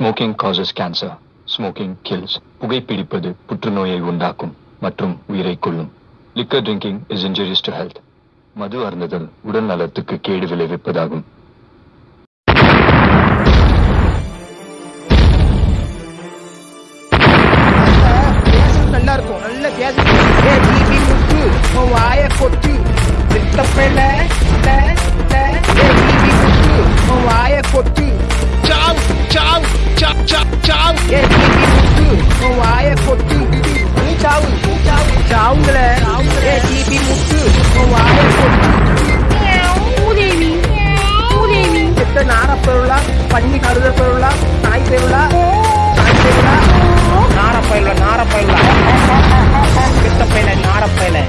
Smoking causes cancer smoking kills புகைப்பிடிப்பது புற்றுநோயை உண்டாக்கும் மற்றும் உயிரை கொள்ளும் liquor drinking is injurious to health மது அருந்துதல் உடல் நலத்துக்கு கேடு விளைவிப்பதாகும் நல்லா இருக்கும் நல்ல சாவ் சாவ் சாவ் சாவ். சாவுங்கள. ஏ ஜிபி முத்து. வாய கொட்டு மூதேவி மூதேவி எத்த நாரப்பொருளா பண்ணி கருத